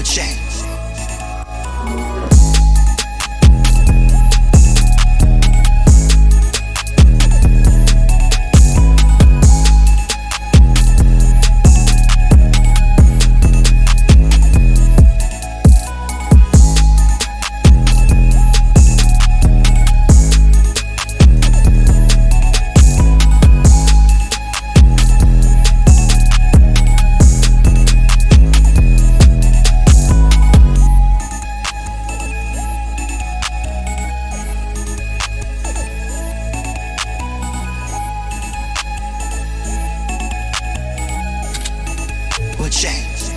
a chain. change.